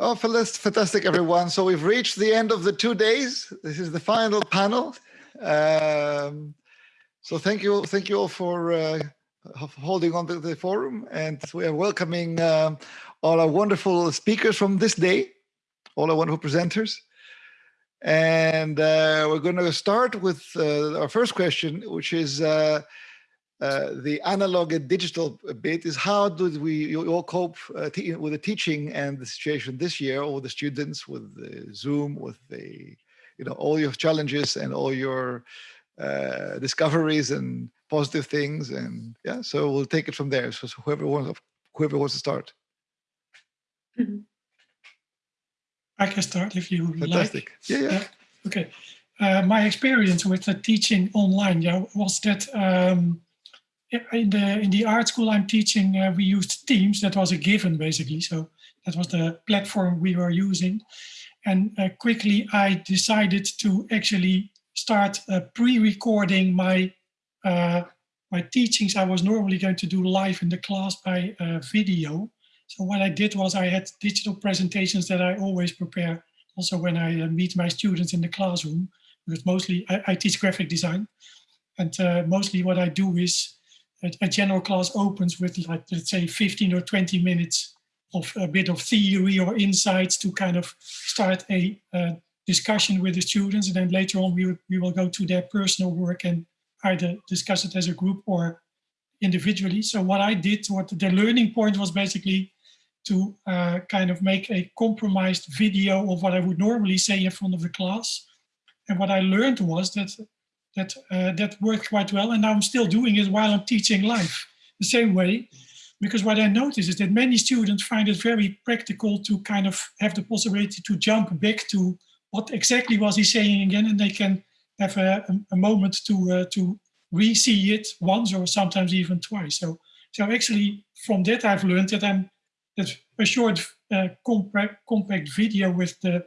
Oh, fantastic, everyone. So we've reached the end of the two days. This is the final panel. Um, so thank you, thank you all for uh, holding on to the forum. And we are welcoming uh, all our wonderful speakers from this day, all our wonderful presenters. And uh, we're going to start with uh, our first question, which is uh, the analog and digital bit is how do we all cope uh, with the teaching and the situation this year, all the students with the Zoom, with the, you know, all your challenges and all your uh, discoveries and positive things. And yeah, so we'll take it from there. So, so whoever wants, whoever wants to start. Mm -hmm. I can start if you Fantastic. like. Yeah, yeah. okay. Uh, my experience with the teaching online yeah, was that um, in the in the art school I'm teaching, uh, we used Teams. That was a given, basically. So that was the platform we were using. And uh, quickly, I decided to actually start uh, pre-recording my uh, my teachings. I was normally going to do live in the class by uh, video. So what I did was I had digital presentations that I always prepare. Also, when I uh, meet my students in the classroom, because mostly I, I teach graphic design, and mostly what I do is a, a general class opens with like, let's say 15 or 20 minutes of a bit of theory or insights to kind of start a uh, discussion with the students. And then later on, we, we will go to their personal work and either discuss it as a group or individually. So what I did, what the learning point was basically to uh, kind of make a compromised video of what I would normally say in front of the class. And what I learned was that that uh, that worked quite well. And now I'm still doing it while I'm teaching live the same way. Because what I notice is that many students find it very practical to kind of have the possibility to jump back to what exactly was he saying again, and they can have a, a moment to uh, to re-see it once or sometimes even twice. So so actually from that I've learned that I'm that a short uh, compact, compact video with the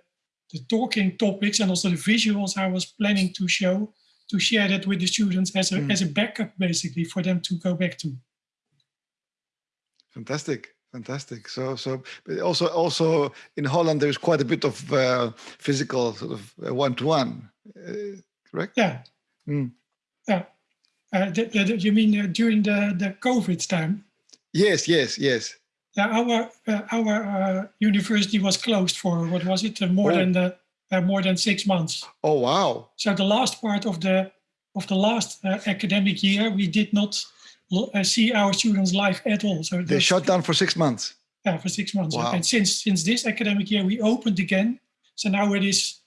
the talking topics and also the visuals I was planning to show to share that with the students as a, mm. as a backup, basically, for them to go back to. Fantastic. Fantastic. So, so also, also in Holland, there's quite a bit of uh, physical sort of one-to-one, -one, uh, correct? Yeah. Mm. Yeah. Uh, the, the, you mean uh, during the the COVID time? Yes, yes, yes. Yeah, our uh, our uh, university was closed for what was it? more oh. than the uh, more than six months. Oh, wow. So the last part of the of the last uh, academic year, we did not uh, see our students live at all. So they shut down for six months. Yeah, for six months. Wow. And since since this academic year, we opened again. So now it is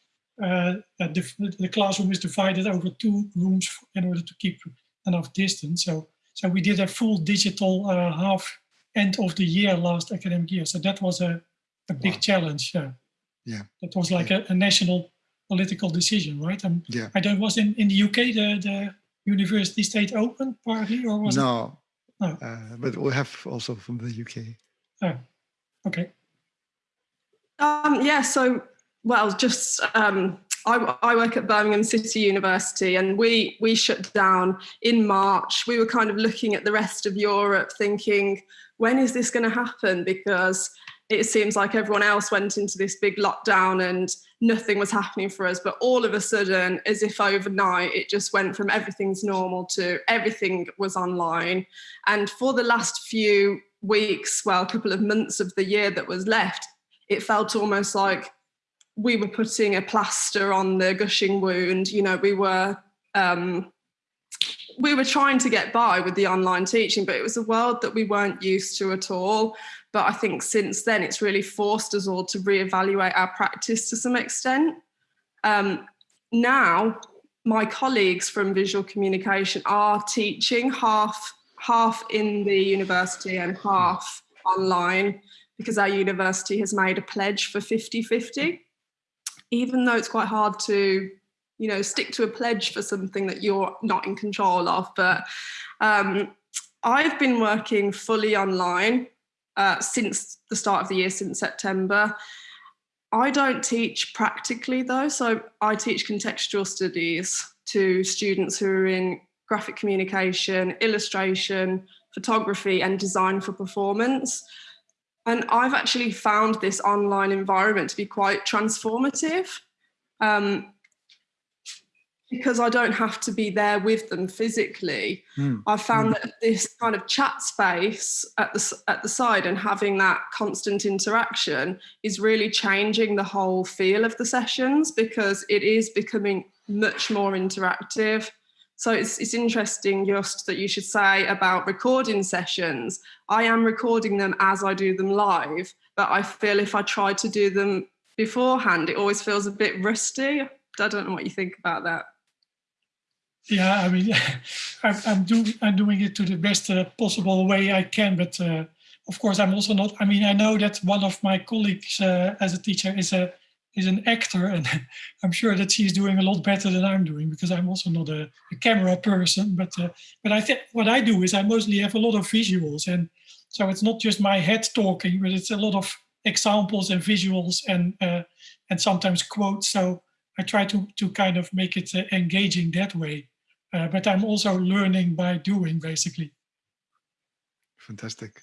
uh, the, the classroom is divided over two rooms in order to keep enough distance. So so we did a full digital uh, half end of the year last academic year. So that was a, a big wow. challenge. Yeah yeah that was like yeah. a, a, national political decision right um, yeah i don't was in in the uk the the university stayed open partly or was no it? no uh, but we have also from the uk oh okay um yeah so well just um I, I, work at Birmingham City University and we we shut down in March. We were kind of looking at the rest of Europe thinking, when is this going to happen? Because it seems like everyone else went into this big lockdown and nothing was happening for us. But all of a sudden, as if overnight, it just went from everything's normal to everything was online. And for the last few weeks, well, a couple of months of the year that was left, it felt almost like we were putting a plaster on the gushing wound. You know, we were um, we were trying to get by with the online teaching, but it was a world that we weren't used to at all. But I think since then, it's really forced us all to reevaluate our practice to some extent. Um, now, my colleagues from visual communication are teaching half, half in the university and half online because our university has made a pledge for 50-50. Even though it's quite hard to you know, stick to a pledge for something that you're not in control of. But um, I've been working fully online uh, since the start of the year, since September. I don't teach practically though, so I teach contextual studies to students who are in graphic communication, illustration, photography and design for performance. And I've actually found this online environment to be quite transformative. Um, because I don't have to be there with them physically, Hmm. I found that this kind of chat space at the at the side and having that constant interaction is really changing the whole feel of the sessions because it is becoming much more interactive. So it's it's interesting just that you should say about recording sessions. I am recording them as I do them live, but I feel if I try to do them beforehand, it always feels a bit rusty. I don't know what you think about that. Yeah, I mean, I'm, I'm doing I'm doing it to the best uh, possible way I can, but uh, of course I'm also not. I mean, I know that one of my colleagues uh, as a teacher is a is an actor, and I'm sure that she's doing a lot better than I'm doing because I'm also not a, a camera person. But uh, but I think what I do is I mostly have a lot of visuals, and so it's not just my head talking, but it's a lot of examples and visuals and uh, and sometimes quotes. So I try to to kind of make it uh, engaging that way. Uh, but I'm also learning by doing, basically. Fantastic.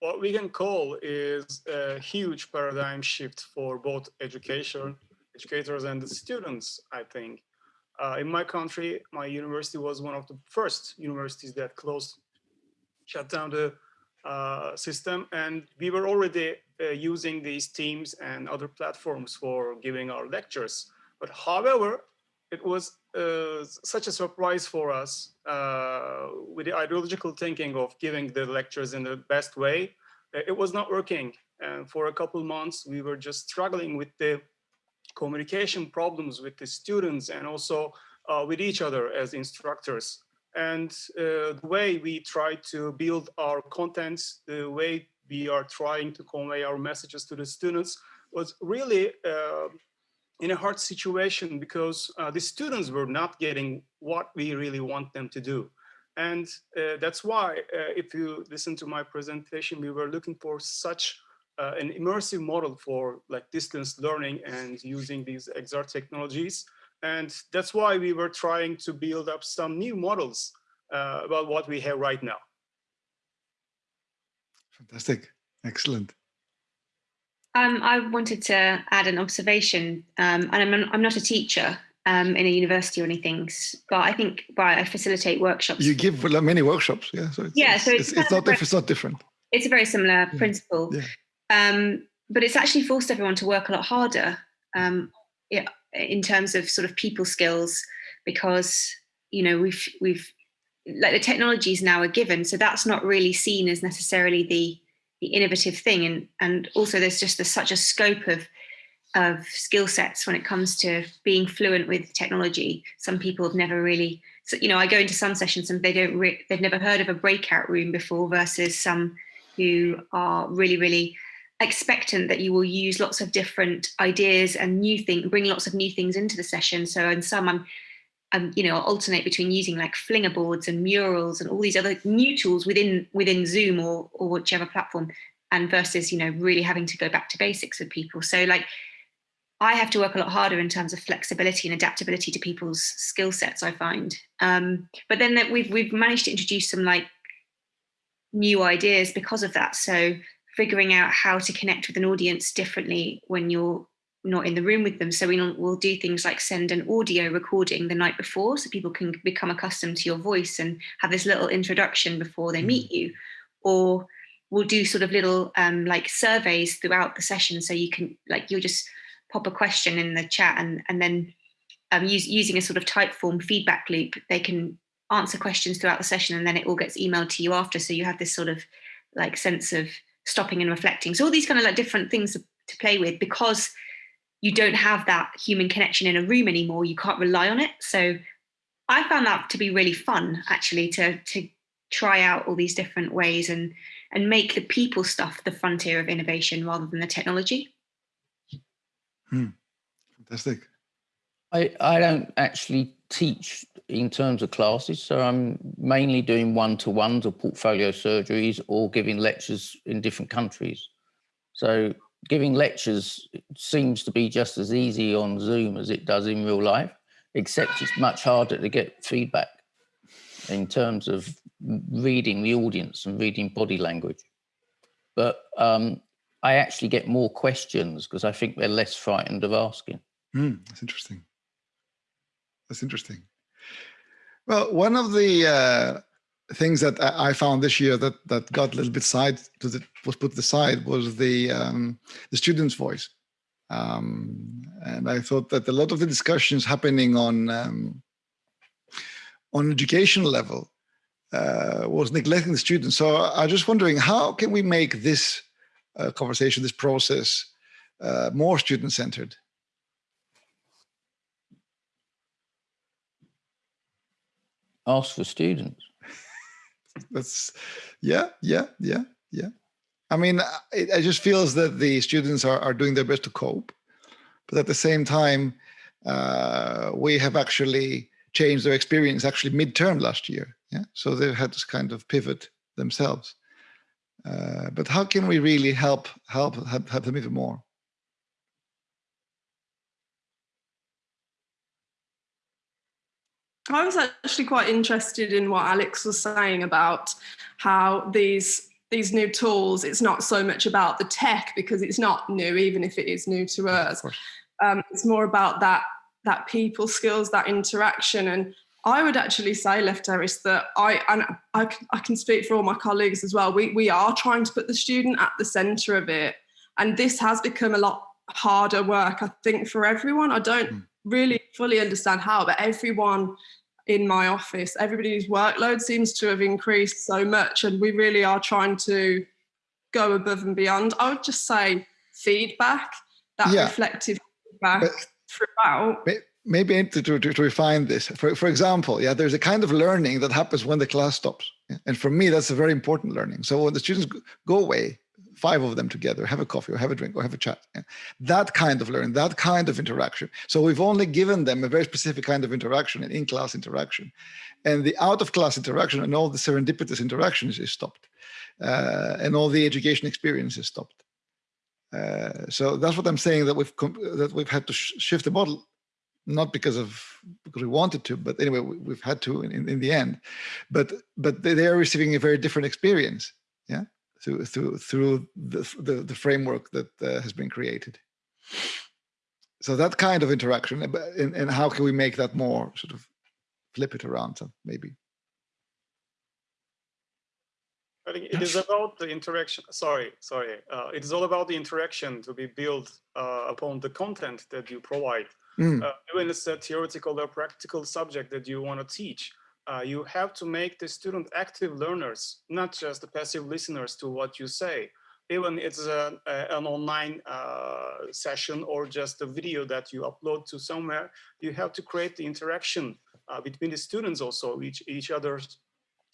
what we can call is a huge paradigm shift for both education, educators and the students, I think. Uh, in my country, my university was one of the first universities that closed, shut down the uh, system. And we were already uh, using these teams and other platforms for giving our lectures. But however, it was uh, such a surprise for us uh, with the ideological thinking of giving the lectures in the best way. Uh, It was not working. And for a couple months, we were just struggling with the communication problems with the students and also uh, with each other as instructors. And uh, the way we try to build our contents, the way we are trying to convey our messages to the students was really uh, in a hard situation because uh, the students were not getting what we really want them to do. And uh, that's why, uh, if you listen to my presentation, we were looking for such uh, an immersive model for like distance learning and using these XR technologies. And that's why we were trying to build up some new models uh, about what we have right now. Fantastic. Excellent. Um, I wanted to add an observation, um, and I'm, I'm not a teacher um, in a university or anything, but I think right, I facilitate workshops. You give many workshops, yeah. So it's, Yeah, so it's it's, it's not if it's not different. it's a very similar principle, yeah. Um, but it's actually forced everyone to work a lot harder um, yeah, in terms of sort of people skills because you know we've we've like the technologies now are given, so that's not really seen as necessarily the the innovative thing, and and also there's just there's such a scope of of skill sets when it comes to being fluent with technology. Some people have never really, so, you know, I go into some sessions and they don't, they've never heard of a breakout room before versus some who are really, really expectant that you will use lots of different ideas and new things, bring lots of new things into the session. So in some, I'm, I'm, you know, alternate between using like Flinga boards and murals and all these other new tools within within Zoom or or whichever platform, and versus you know really having to go back to basics with people. So like I have to work a lot harder in terms of flexibility and adaptability to people's skill sets. I find, um, but then that we've we've managed to introduce some like new ideas because of that. So figuring out how to connect with an audience differently when you're not in the room with them. So we'll, we'll do things like send an audio recording the night before so people can become accustomed to your voice and have this little introduction before they meet you. Or we'll do sort of little um, like surveys throughout the session. So you can like, you'll just pop a question in the chat and, and then um, use, using a sort of Typeform feedback loop, they can answer questions throughout the session and then it all gets emailed to you after. So you have this sort of like sense of stopping and reflecting. So all these kind of like different things to play with because you don't have that human connection in a room anymore. You can't rely on it. So I found that to be really fun actually to to try out all these different ways and and make the people stuff the frontier of innovation rather than the technology. Hmm. Fantastic. I, I don't actually teach in terms of classes, so I'm mainly doing one-to-ones or portfolio surgeries or giving lectures in different countries. So giving lectures seems to be just as easy on Zoom as it does in real life, except it's much harder to get feedback in terms of reading the audience and reading body language. But um, I actually get more questions because I think they're less frightened of asking. Hmm, that's interesting. That's interesting. Well, one of the uh, things that I found this year that that got a little bit side to the was put aside was the um, the student's voice, um, and I thought that a lot of the discussions happening on um, on educational level uh, was neglecting the students. So I'm just wondering how can we make this uh, conversation, this process, uh, more student centered? Ask for students. That's yeah, yeah, yeah, yeah. I mean, it just feels that the students are, are doing their best to cope, but at the same time, uh, we have actually changed their experience actually midterm last year. Yeah, so they've had to kind of pivot themselves. Uh, but how can we really help help help, help them even more? I was actually quite interested in what Alex was saying about how these these new tools, it's not so much about the tech because it's not new, even if it is new to us. Um, it's more about that that people skills, that interaction. And I would actually say, Lefteris, that I and I, I can speak for all my colleagues as well. We we are trying to put the student at the centre of it, and this has become a lot harder work. I think for everyone. I don't Mm. Really fully understand how, but everyone in my office, everybody's workload seems to have increased so much, and we really are trying to go above and beyond. I would just say feedback, that Yeah. reflective feedback But- throughout. May- Maybe to, to, to refine this, for, for example, yeah, there's a kind of learning that happens when the class stops. And for me, that's a very important learning. So when the students go away, five of them together, have a coffee or have a drink or have a chat, that kind of learning, that kind of interaction. So we've only given them a very specific kind of interaction, an in-class interaction. And the out-of-class interaction and all the serendipitous interactions is stopped. Uh, and all the education experience is stopped. Uh, so that's what I'm saying that we've that we've had to sh- shift the model not because of because we wanted to, but anyway, we, we've had to in, in the end. But but they are receiving a very different experience, yeah, through through through the the, the framework that uh, has been created. So that kind of interaction, but- and, and how can we make that more sort of flip it around, so maybe? I think it is about the interaction. Sorry, sorry. Uh, it is all about the interaction to be built uh, upon the content that you provide. Mm, Uh, even it's a theoretical or practical subject that you want to teach, uh, you have to make the student active learners, not just the passive listeners to what you say. Even it's a, a- an online uh, session or just a video that you upload to somewhere, you have to create the interaction uh, between the students also, each each other's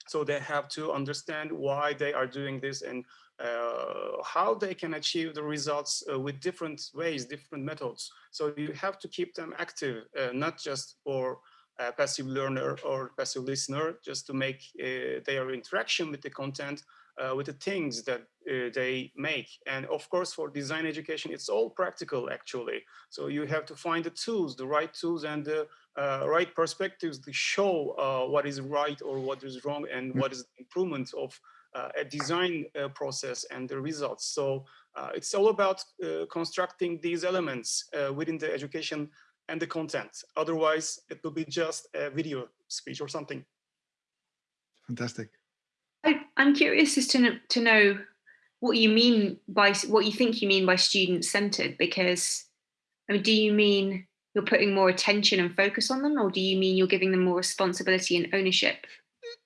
so they have to understand why they are doing this and uh, how they can achieve the results uh, with different ways, different methods. So you have to keep them active, uh, not just for a passive learner or passive listener, just to make uh, their interaction with the content, uh, with the things that uh, they make. And of course, for design education, it's all practical actually. So you have to find the tools, the right tools and the uh, right perspectives to show uh, what is right or what is wrong and what is the improvement of uh, a design uh, process and the results. So uh, it's all about uh, constructing these elements uh, within the education and the content. Otherwise, it will be just a video speech or something. fantastic. I, I'm curious as to to know what you mean by what you think you mean by student centered because I mean, do you mean you're putting more attention and focus on them, or do you mean you're giving them more responsibility and ownership?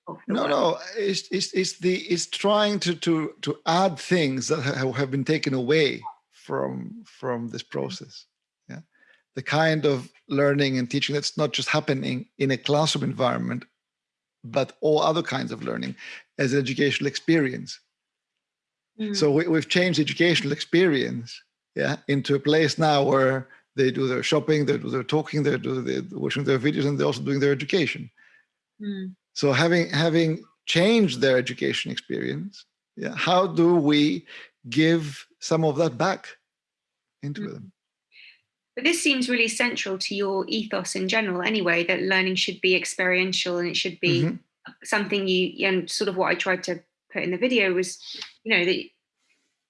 Oh, no, work? no, it's, it's, it's the it's trying to to to add things that ha- have been taken away from from this process. The kind of learning and teaching that's not just happening in a classroom environment, but all other kinds of learning as an educational experience. Mm. So we, we've changed educational experience, yeah, into a place now where they do their shopping, they do their talking, they do they're watching their videos, and they're also doing their education. Mm. So having having changed their education experience, yeah, how do we give some of that back into Mm. them? But this seems really central to your ethos in general, anyway. That learning should be experiential and it should be Mhm. something you and sort of what I tried to put in the video was, you know, that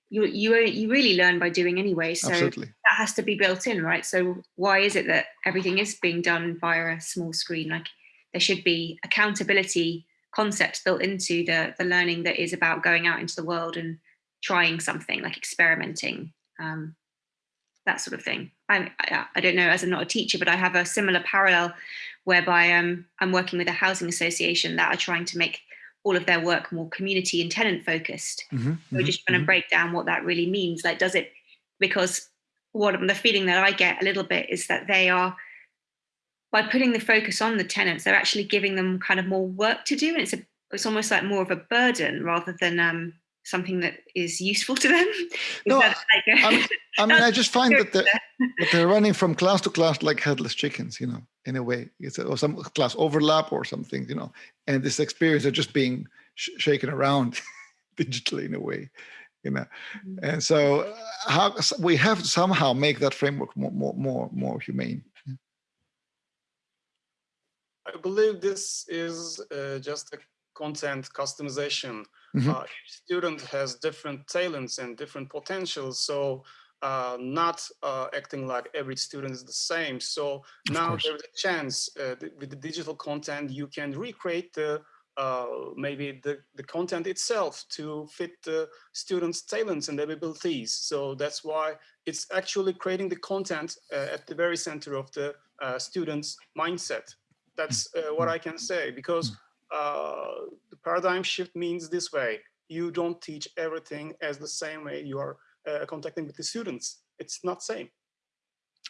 you you you really learn by doing anyway. So Absolutely. that has to be built in, right? So why is it that everything is being done via a small screen? Like there should be accountability concepts built into the the learning that is about going out into the world and trying something like experimenting um, that sort of thing. I, I, I don't know as i'm not a teacher but i have a similar parallel whereby um, i'm working with a housing association that are trying to make all of their work more community and tenant focused. Mhm, we're mhm, just trying mhm. to break down what that really means. Like does it because what the feeling that i get a little bit is that they are by putting the focus on the tenants they're actually giving them kind of more work to do and it's a it's almost like more of a burden rather than um something that is useful to them No, like a- I mean, I mean, I just find that they're, that they're running from class to class like headless chickens, you know, in a way. It's a, or some class overlap or something, you know, and this experience are just being sh- shaken around digitally in a way, you know. Mhm. And so, uh, how s- we have to somehow make that framework more, more, more, more humane. I believe this is uh, just a content customization. Mhm. Uh, each student has different talents and different potentials, so uh, not uh, acting like every student is the same. So Of now course. there's a chance uh, th- with the digital content you can recreate the uh, maybe the, the content itself to fit the students' talents and abilities. So that's why it's actually creating the content uh, at the very center of the uh, student's mindset. That's uh, what I can say because uh, the paradigm shift means this way. You don't teach everything as the same way you are uh, contacting with the students. It's not same.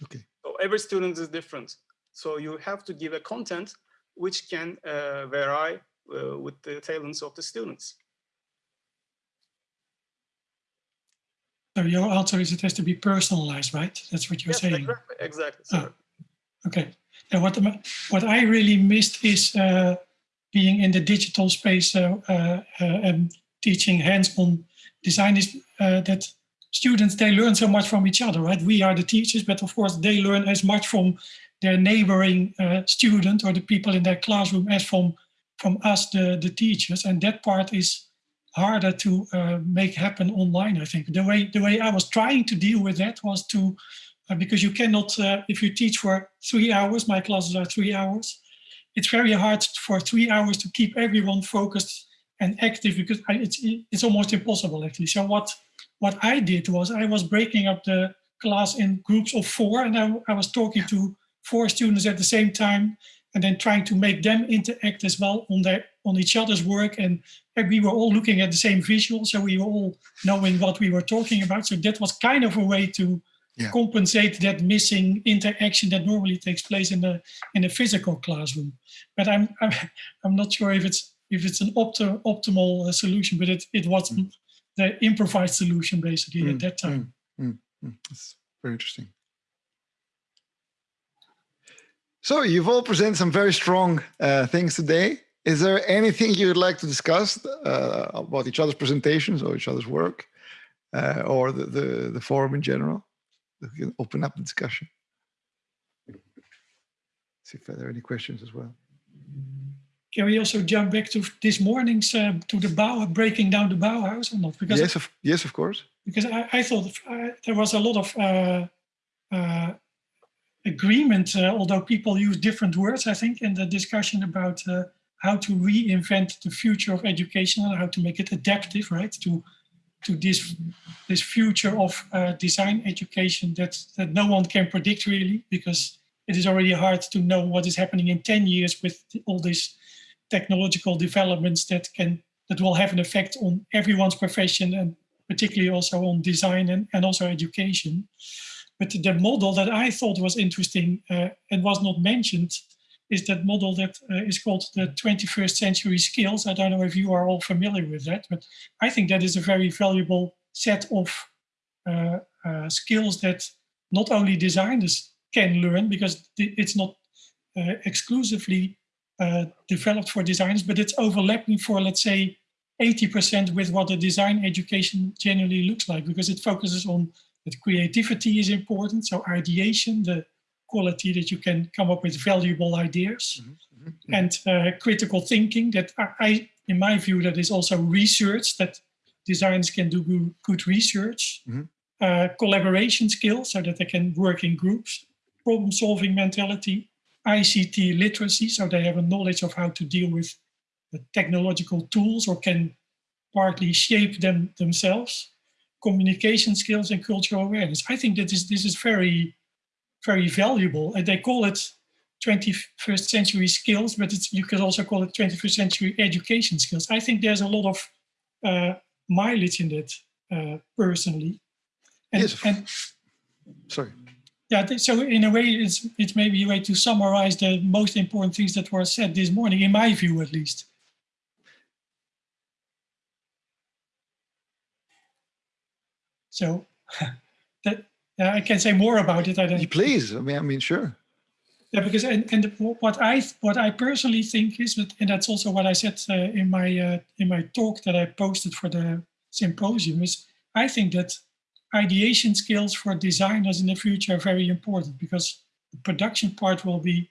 Okay. So every student is different. So you have to give a content which can uh, vary uh, with the talents of the students. So your answer is it has to be personalized, right? That's what you're Yes, saying. exactly. Exactly. Sir. Okay. And what what I really missed is uh, being in the digital space uh, uh, uh, and teaching hands-on design is that students they learn so much from each other, right? We are the teachers, but of course they learn as much from their neighboring student or the people in their classroom as from from us, the the teachers, and that part is harder to uh, make happen online. I think the way the way I was trying to deal with that was to uh, because you cannot, uh, if you teach for three hours, my classes are three hours, it's very hard for three hours to keep everyone focused and active because I, it's, it's almost impossible actually. So what, what I did was I was breaking up the class in groups of four and I, I was talking to four students at the same time and then trying to make them interact as well on their on each other's work and, and we were all looking at the same visual so we were all knowing what we were talking about so that was kind of a way to Yeah. compensate that missing interaction that normally takes place in the in a physical classroom. But I'm I'm, I'm not sure if it's if it's an opti- optimal uh, solution, but it it was the improvised solution basically Mm, at that time. Mm, mm, That's very interesting. So you've all presented some very strong uh, things today. Is there anything you would like to discuss uh, about each other's presentations or each other's work uh, or the, the, the forum in general? We can open up the discussion. See if there are any questions as well. Can we also jump back to this morning's uh, to the Bau breaking down the Bauhaus or not? Because yes, of, yes, of course. because I, I thought uh, there was a lot of uh, uh, agreement, uh, although people use different words, I think, in the discussion about uh, how to reinvent the future of education and how to make it adaptive, right, to to this this future of uh, design education that that no one can predict really, because it is already hard to know what is happening in 10 years with all these technological developments that can that will have an effect on everyone's profession and particularly also on design and, and also education. But the model that I thought was interesting uh, and was not mentioned is that model that uh, is called the 21st century skills. I don't know if you are all familiar with that, but I think that is a very valuable set of uh, uh, skills that not only designers can learn because it's not uh, exclusively uh, developed for designers, but it's overlapping for, let's say, 80% with what a design education generally looks like because it focuses on that creativity is important. So ideation, the quality that you can come up with valuable ideas. and uh, critical thinking that I, in my view, that is also research that designers can do good, research, Mhm. uh, collaboration skills so that they can work in groups, problem solving mentality, ICT literacy, so they have a knowledge of how to deal with the technological tools or can partly shape them themselves, communication skills and cultural awareness. I think that this, this is very, very valuable. And they call it 21st century skills, but it's, you can also call it 21st century education skills. I think there's a lot of uh, mileage in that uh, personally. And, Yes. and Sorry. yeah, so in a way, it's it's maybe a way to summarize the most important things that were said this morning, in my view at least. So uh, I can say more about it. I don't. Please. I mean, I mean, sure. Yeah, because and, and what I what I personally think is, that, and that's also what I said uh, in my uh, in my talk that I posted for the symposium is I think that ideation skills for designers in the future are very important because the production part will be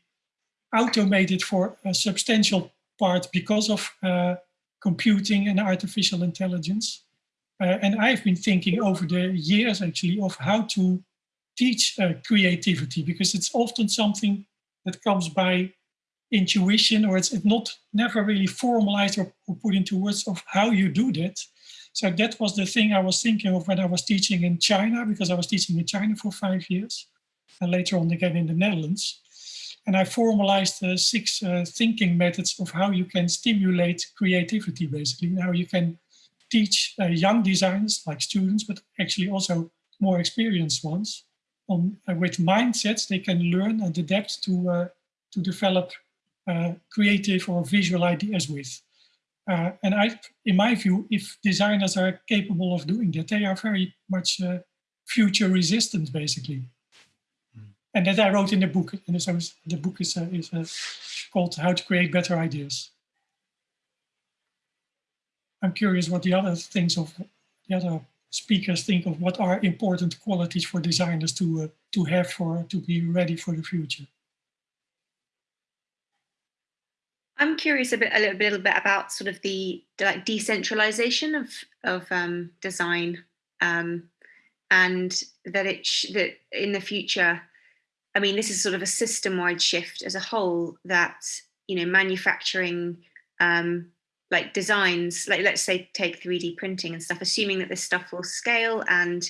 automated for a substantial part because of uh, computing and artificial intelligence. Uh, and I've been thinking over the years actually of how to teach uh, creativity because it's often something that comes by intuition or it's not never really formalized or, put into words of how you do that. So that was the thing I was thinking of when I was teaching in China because I was teaching in China for five years and later on again in the Netherlands. And I formalized uh, six uh, thinking methods of how you can stimulate creativity basically, and how you can teach uh, young designers like students, but actually also more experienced ones on uh, with mindsets they can learn and adapt to uh, to develop uh, creative or visual ideas with. Uh, and I, in my view, if designers are capable of doing that, they are very much uh, future resistant, basically. And that I wrote in the book. And so the book is, uh, is uh, called How to Create Better Ideas. I'm curious what the other things of the other speakers think of what are important qualities for designers to uh, to have for to be ready for the future. I'm curious a bit, a little, little bit about sort of the, like decentralization of of um, design, um, and that it that in the future, I mean, this is sort of a system-wide shift as a whole. That you know, manufacturing, um, like designs, like let's say take 3D printing and stuff, assuming that this stuff will scale and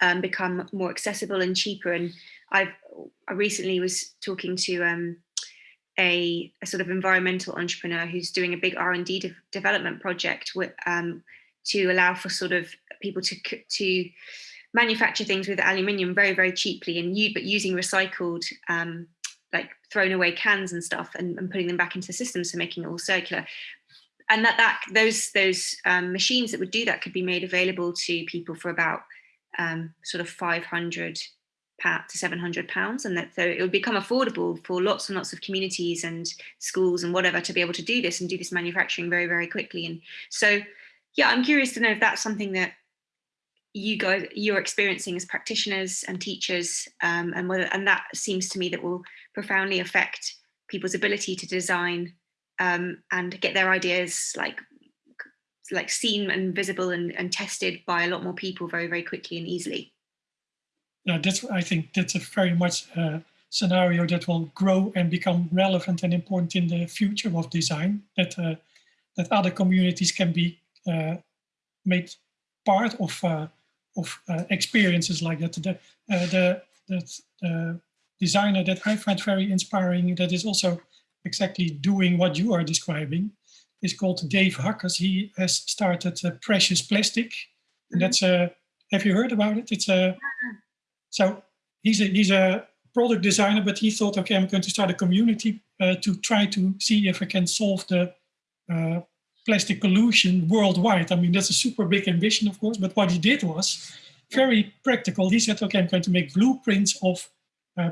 um, become more accessible and cheaper. And I've I recently was talking to um, a, a sort of environmental entrepreneur who's doing a big R&D de- development project with, um, to allow for sort of people to to manufacture things with aluminium very very cheaply and you but using recycled um, like thrown away cans and stuff and, and putting them back into the system so making it all circular and that that those those um, machines that would do that could be made available to people for about um, sort of 500 pa- to 700 pounds. And that so it would become affordable for lots and lots of communities and schools and whatever to be able to do this and do this manufacturing very very quickly. And so yeah i'm curious to know if that's something that you guys you're experiencing as practitioners and teachers um, and whether and that seems to me that will profoundly affect people's ability to design um, and get their ideas like like seen and visible and, and tested by a lot more people very very quickly and easily Yeah, that's I think that's a very much uh, scenario that will grow and become relevant and important in the future of design. That uh, that other communities can be uh, made part of uh, of uh, experiences like that. The the that the designer that I find very inspiring that is also exactly doing what you are describing is called Dave Hakkens. He has started uh, Precious Plastic, and that's a. Have you heard about it? It's a so he's a he's a product designer, but he thought, okay, I'm going to start a community uh, to try to see if I can solve the uh, plastic pollution worldwide. I mean, that's a super big ambition, of course. But what he did was very practical. He said, okay, I'm going to make blueprints of uh,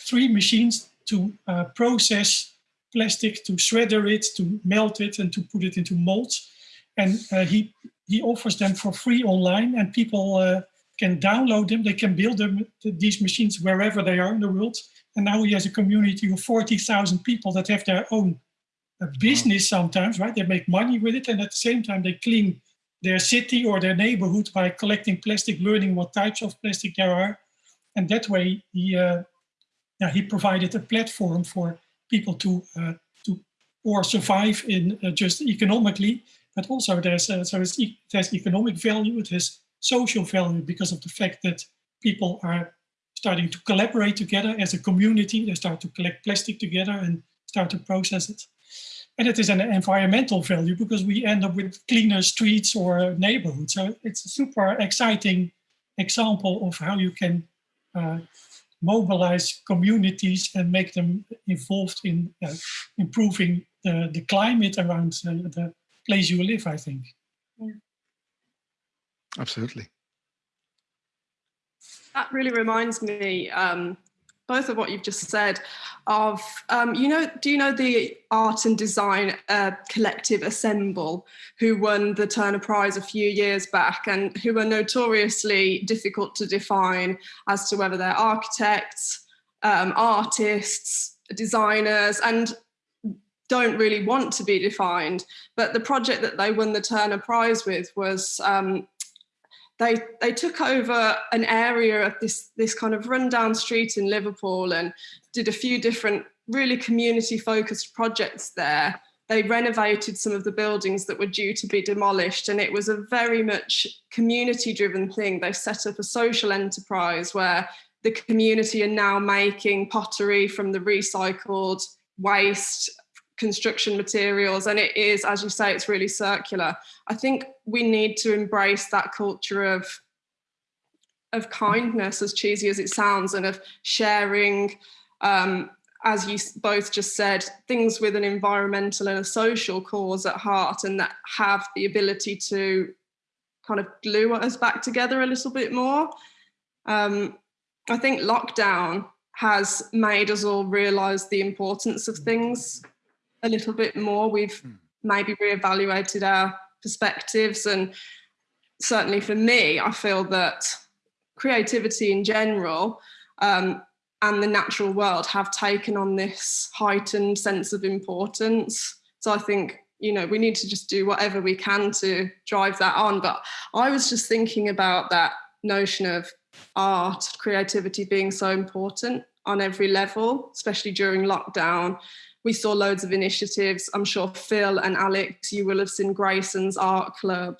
three machines to uh, process plastic, to shredder it, to melt it, and to put it into molds. And uh, he he offers them for free online, and people uh, can download them. They can build them these machines wherever they are in the world, And now he has a community of 40,000 people that have their own uh, business sometimes, right? They make money with it. And at the same time, they clean their city or their neighborhood by collecting plastic, learning what types of plastic there are. And that way he, uh, yeah, he provided a platform for people to, uh, to or survive in uh, just economically, but also there's, uh, so e has economic value, it has social value because of the fact that people are starting to collaborate together as a community. They start to collect plastic together and start to process it. And it is an environmental value because we end up with cleaner streets or neighborhoods. So it's a super exciting example of how you can uh, mobilize communities and make them involved in uh, improving the, the climate around uh, the place you live, I think. Yeah. Absolutely. That really reminds me, um, both of what you've just said, of, um, you know, do you know the art and design uh, collective Assemble, who won the Turner Prize a few years back and who are notoriously difficult to define as to whether they're architects, um, artists, designers, and don't really want to be defined. But the project that they won the Turner Prize with was um, they they took over an area of this this kind of rundown street in Liverpool and did a few different really community focused projects there. They renovated some of the buildings that were due to be demolished and it was a very much community driven thing. They set up a social enterprise where the community are now making pottery from the recycled waste construction materials and it is as you say it's really circular. I think we need to embrace that culture of of kindness as cheesy as it sounds and of sharing um, as you both just said things with an environmental and a social cause at heart and that have the ability to kind of glue us back together a little bit more. Um, i think lockdown has made us all realize the importance of things a little bit more. We've mm. maybe reevaluated our perspectives and certainly for me, I feel that creativity in general um, and the natural world have taken on this heightened sense of importance. So I think, you know, we need to just do whatever we can to drive that on. But I was just thinking about that notion of art, creativity being so important on every level, especially during lockdown we saw loads of initiatives. I'm sure Phil and Alex, you will have seen Grayson's Art Club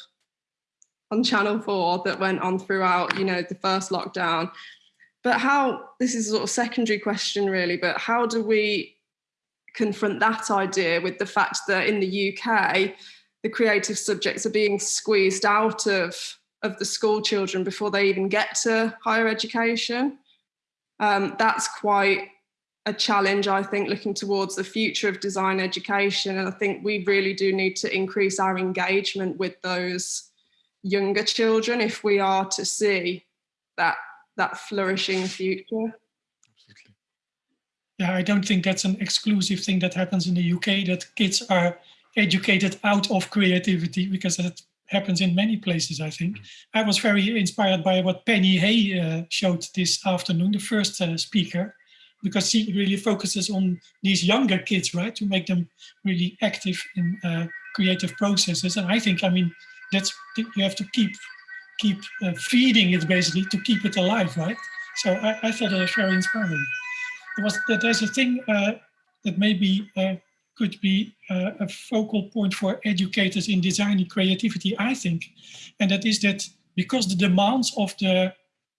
on Channel 4 that went on throughout, you know, the first lockdown. But how, this is a sort of secondary question really, but how do we confront that idea with the fact that in the UK, the creative subjects are being squeezed out of, of the school children before they even get to higher education? Um, that's quite a challenge, I think, looking towards the future of design education. And I think we really do need to increase our engagement with those younger children if we are to see that, that flourishing future. Yeah, I don't think that's an exclusive thing that happens in the UK, that kids are educated out of creativity, because that happens in many places, I think. Mm. I was very inspired by what Penny Hay uh, showed this afternoon, the first uh, speaker, because she really focuses on these younger kids, right, to make them really active in uh, creative processes. And I think, I mean, that's you have to keep keep uh, feeding it basically to keep it alive, right? So I, I thought it was very inspiring. There was that there's a thing uh, that maybe uh, could be uh, a focal point for educators in designing creativity, I think, and that is that because the demands of the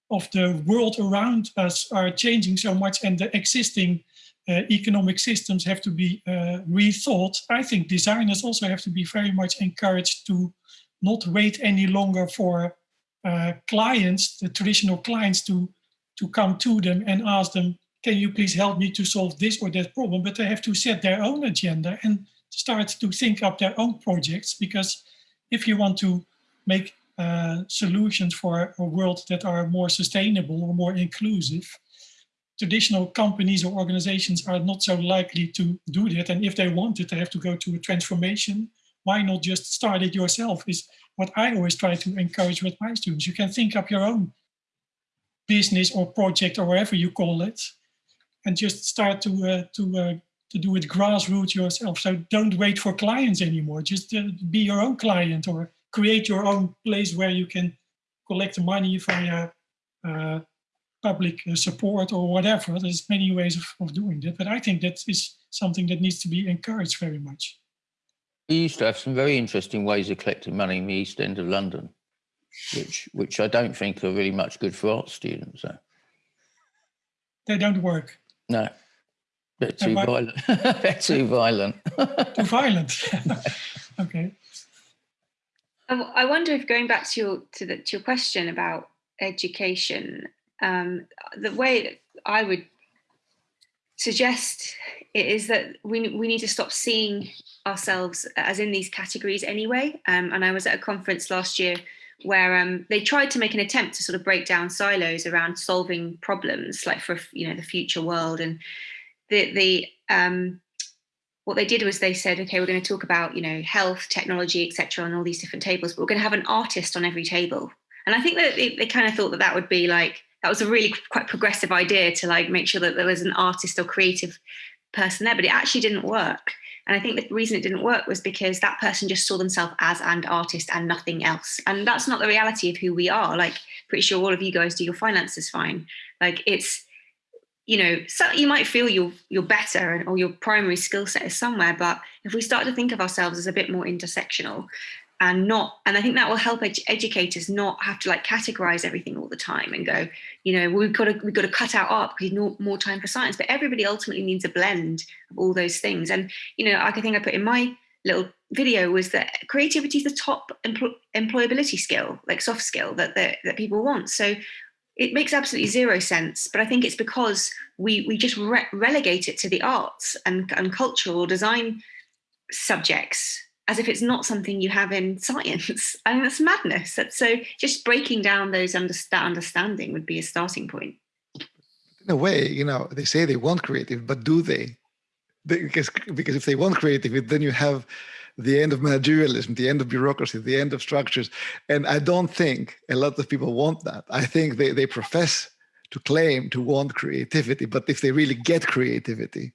of the world around us are changing so much and the existing uh, economic systems have to be uh, rethought, I think designers also have to be very much encouraged to not wait any longer for uh, clients, the traditional clients to, to come to them and ask them, can you please help me to solve this or that problem? But they have to set their own agenda and start to think up their own projects because if you want to make uh, solutions for a world that are more sustainable or more inclusive. Traditional companies or organizations are not so likely to do that. And if they want it, they have to go to a transformation. Why not just start it yourself is what I always try to encourage with my students. You can think up your own business or project or whatever you call it. and just start to uh, to uh, to do it grassroots yourself. So don't wait for clients anymore. Just uh, be your own client or create your own place where you can collect the money via uh, public uh, support or whatever. There's many ways of, of doing that, but I think that is something that needs to be encouraged very much. We used to have some very interesting ways of collecting money in the East End of London, which which I don't think are really much good for art students. So. They don't work. No, They're too violent. bit too violent. Too violent. okay. I wonder if going back to your to, the, to your question about education, um, the way that I would suggest it is that we we need to stop seeing ourselves as in these categories anyway. Um, and I was at a conference last year where um, they tried to make an attempt to sort of break down silos around solving problems, like for you know the future world. And the the um, what they did was they said, okay, we're going to talk about you know health, technology, etc., on all these different tables, but we're going to have an artist on every table. And I think that they, they kind of thought that that would be like that was a really quite progressive idea to like make sure that there was an artist or creative person there, but it actually didn't work. And I think the reason it didn't work was because that person just saw themselves as an artist and nothing else. And that's not the reality of who we are. Like, pretty sure all of you guys do your finances fine. Like, it's you know, so you might feel you're you're better and or your primary skill set is somewhere, but if we start to think of ourselves as a bit more intersectional and not and i think that will help ed- educators not have to like categorize everything all the time and go you know we've got to we've got to cut out art because need more time for science but everybody ultimately needs a blend of all those things. And you know like i think i put in my little video was that creativity is the top empl- employability skill like soft skill that, that that people want. So it makes absolutely zero sense but i think it's because we we just re- relegate it to the arts and, and cultural design subjects as if it's not something you have in science. I mean, that's madness. That's so just breaking down those under, that understanding would be a starting point. In a way, you know, they say they want creative, but do they? They- Because because if they want creativity, then you have the end of managerialism, the end of bureaucracy, the end of structures. And I don't think a lot of people want that. I think they, they profess to claim to want creativity, but if they really get creativity,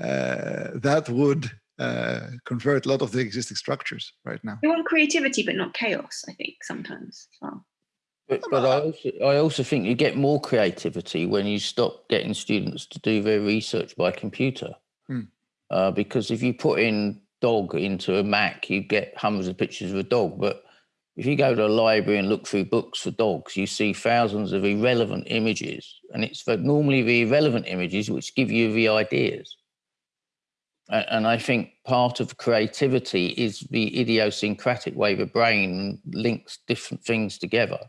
uh, that would uh, convert a lot of the existing structures right now. We want creativity, but not chaos. I think sometimes as well. But, but I also I also think you get more creativity when you stop getting students to do their research by computer. Hmm. Uh, because if you put in dog into a Mac, you get hundreds of pictures of a dog. But if you go to a library and look through books for dogs, you see thousands of irrelevant images, and it's normally the irrelevant images which give you the ideas. And I think part of creativity is the idiosyncratic way the brain links different things together,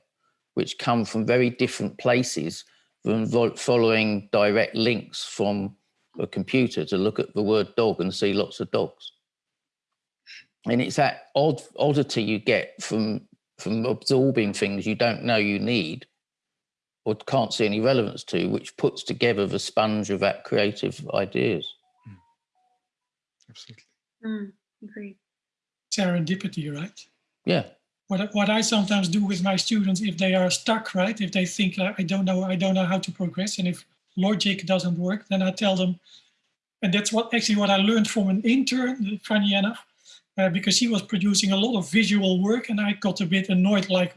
which come from very different places than following direct links from a computer to look at the word dog and see lots of dogs. And it's that odd oddity you get from from absorbing things you don't know you need or can't see any relevance to, which puts together the sponge of that creative ideas. Absolutely. Mm, agreed. Serendipity, right? Yeah. what what I sometimes do with my students if they are stuck, right? If they think like, I don't know, I don't know how to progress, and if logic doesn't work, then I tell them, and that's what actually what I learned from an intern, funny enough, uh, because she was producing a lot of visual work, and I got a bit annoyed, like,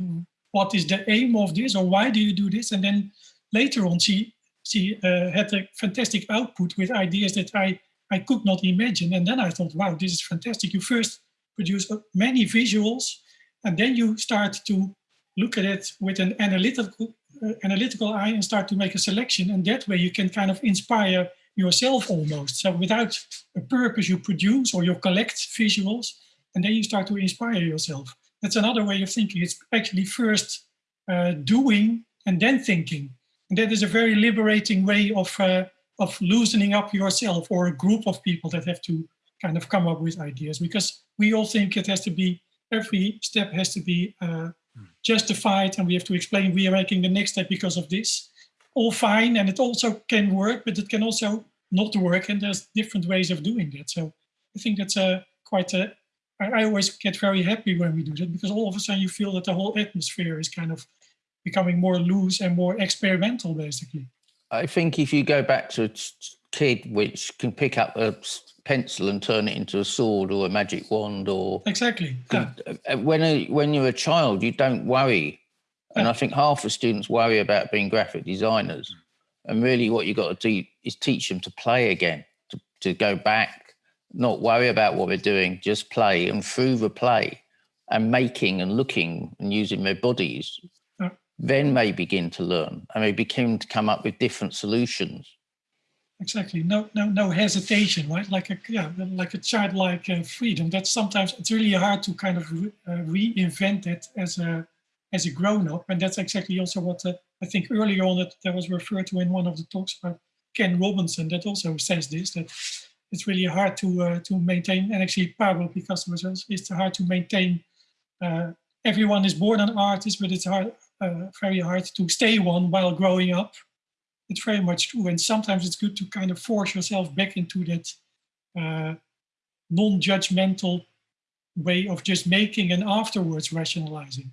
what is the aim of this, or why do you do this? And then later on, she she uh, had a fantastic output with ideas that I I could not imagine, and then I thought, wow, this is fantastic. You first produce uh, many visuals and then you start to look at it with an analytical analytical eye and start to make a selection. And that way you can kind of inspire yourself almost. So without a purpose you produce or you collect visuals and then you start to inspire yourself. That's another way of thinking. It's actually first uh, doing and then thinking. And that is a very liberating way of uh, of loosening up yourself or a group of people that have to kind of come up with ideas because we all think it has to be every step has to be uh, justified and we have to explain we are making the next step because of this. All fine and it also can work but it can also not work and there's different ways of doing that. So i think that's a quite a I, always get very happy when we do that because all of a sudden you feel that the whole atmosphere is kind of becoming more loose and more experimental basically. I think if you go back to kid which can pick up a pencil and turn it into a sword or a magic wand or Exactly. Yeah. uh, when a, when you're a child you don't worry and i think half the students worry about being graphic designers and really what you've got to do is teach them to play again to, to go back not worry about what they're doing just play and through the play and making and looking and using their bodies Yeah. then they begin to learn and they begin to come up with different solutions exactly. No no no hesitation right? Like a yeah like a childlike uh, freedom. That's sometimes it's really hard to kind of re- uh, reinvent it as a as a grown-up. And that's exactly also what uh, i think earlier on that, that was referred to in one of the talks about ken robinson that also says this that it's really hard to uh, to maintain and actually pablo picasso was also it's hard to maintain uh, everyone is born an artist but it's hard uh, very hard to stay one while growing up it's very much true. And sometimes it's good to kind of force yourself back into that uh, non-judgmental way of just making and afterwards rationalizing.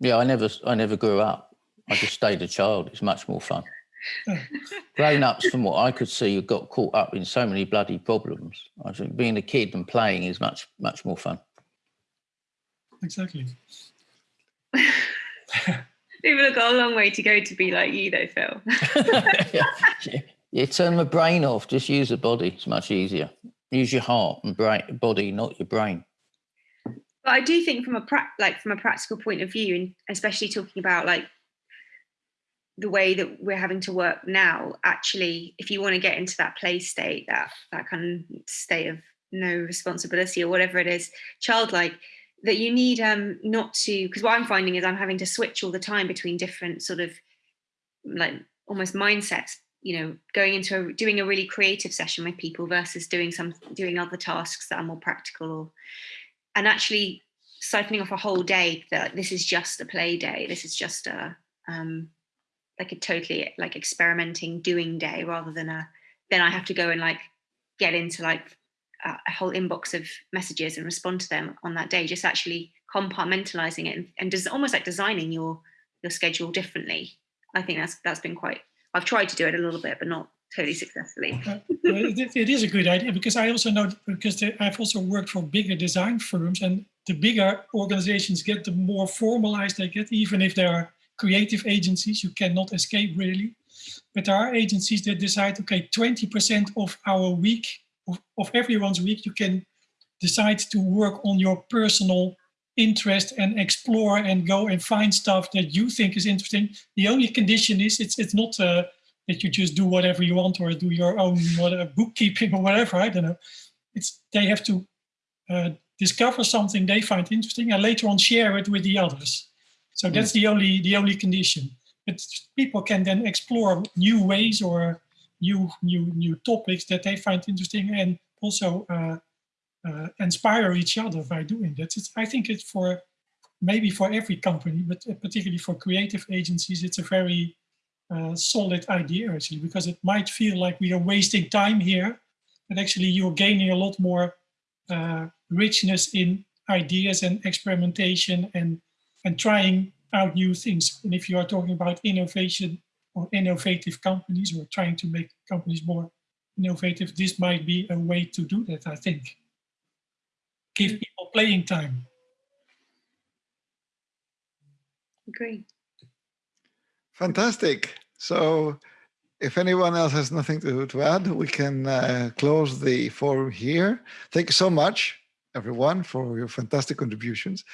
Yeah, I never, I never grew up. I just stayed a child. It's much more fun. Yeah. Grown-ups, from what I could see, got caught up in so many bloody problems. I think being a kid and playing is much, much more fun. Exactly. People have got a long way to go to be like you, though, Phil. yeah. You turn the brain off. Just use the body. It's much easier. Use your heart and brain, body, not your brain. But I do think from a pra- like from a practical point of view, and especially talking about like the way that we're having to work now, actually, if you want to get into that play state, that that kind of state of no responsibility or whatever it is, childlike, that you need um not to because what I'm finding is I'm having to switch all the time between different sort of like almost mindsets you know going into a, doing a really creative session with people versus doing some doing other tasks that are more practical or and actually siphoning off a whole day that this is just a play day this is just a um like a totally like experimenting doing day rather than a then i have to go and like get into like a, whole inbox of messages and respond to them on that day just actually compartmentalizing it and, and almost like designing your your schedule differently. I think that's that's been quite i've tried to do it a little bit but not totally successfully. Uh, it, it is a good idea because I also know because they, I've also worked for bigger design firms and the bigger organizations get, the more formalized they get, even if they are creative agencies, you cannot escape really. But there are agencies that decide, okay, 20% of our week, of, of everyone's week, you can decide to work on your personal interest and explore and go and find stuff that you think is interesting. The only condition is it's it's not uh, that you just do whatever you want or do your own whatever, bookkeeping or whatever. I don't know. It's they have to uh, discover something they find interesting and later on share it with the others. So that's the only the only condition. But people can then explore new ways or new new new topics that they find interesting and also uh, uh, inspire each other by doing that. It's, I think it's for maybe for every company, but particularly for creative agencies, it's a very uh, solid idea actually, because it might feel like we are wasting time here, but actually you're gaining a lot more uh, richness in ideas and experimentation and and trying out new things. And if you are talking about innovation or innovative companies or trying to make companies more innovative, this might be a way to do that, I think. Give people playing time. agree Fantastic. So if anyone else has nothing to, to add, we can uh, close the forum here. Thank you so much, everyone, for your fantastic contributions.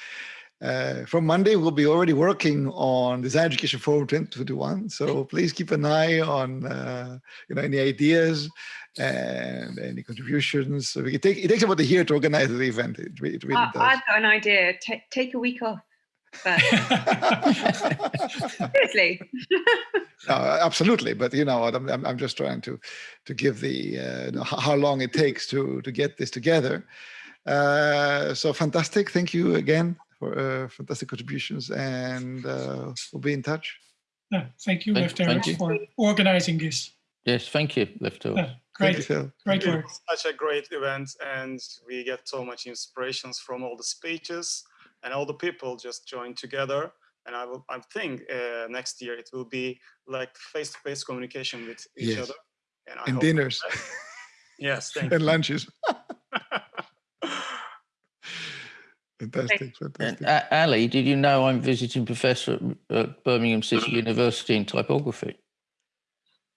Uh, from Monday, we'll be already working on Design Education Forum 2021. So please keep an eye on uh, you know any ideas and any contributions. So we can take, it takes about a year to organize the event. It, it really I, does. i've got an idea Ta take a week off but seriously No, absolutely, but you know what? I'm, I'm, just trying to to give the uh, how long it takes to to get this together. Uh, so fantastic! Thank you again for uh, fantastic contributions, and uh, we'll be in touch. Yeah, thank you, Thank- Left thank you. for organizing this. Yes, thank you, Leftovers. Yeah, Thank great, you, Phil. great work. Such a great event and we get so much inspirations from all the speeches and all the people just joined together and I will. I think uh, next year it will be like face-to-face communication with each Yes. other. And, I And hope- dinners Yes, thank and you. lunches. Fantastic, And fantastic. A- Ali, did you know I'm visiting professor at uh, Birmingham City mm-hmm. University in typography?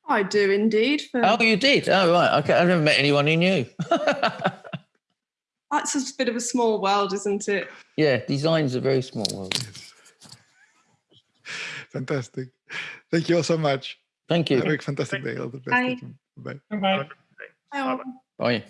I do indeed. For, Oh, you did? Oh, right. Okay. I've never met anyone who knew. That's a bit of a small world, isn't it? yeah, design's a very small world. Yes. Fantastic. Thank you all so much. Thank you. Have a fantastic day. All the best. Bye. Bye. Bye. Bye all. Bye.